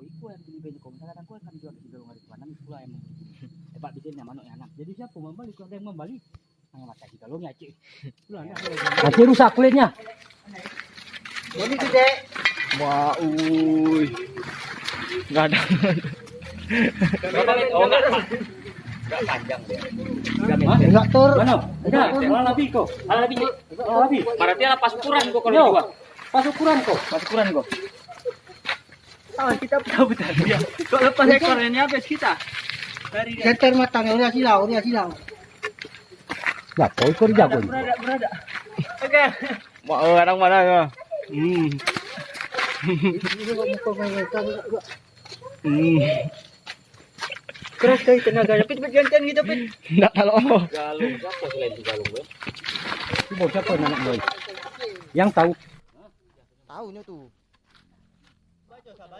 kau iku yang beli beli kau misalkan aku akan jual Sigalung hari tua enam pula yang membeli tempat bikinnya manuk yang anak jadi siapa membeli kalau ada yang membeli Nang mata ya cik. Pulang Nanti rusak kulitnya. Ini gede. Wah, uy. Enggak ada. Oh enggak Enggak panjang dia. Tiga Enggak tur. Mana? Enggak, malah lebih kok. Malah lebih Berarti pas ukuran kok kalau dijual. Pas ukuran kok. Pas ukuran kok. Tahu kita tahu betul dia Kok lepas ekornya habis kita Dari dia Center matangnya udah silau, udah silau. Ya, kau ikut jago Berada, berada. Oke. Mau orang mana ya? Hmm. Hmm. Keras kali tenaganya Pit, pit, gantian gitu, Pit Enggak kalau. Galung, siapa selain di galung, gue? Itu bau siapa anak boy? Yang tahu Tahu nya tuh.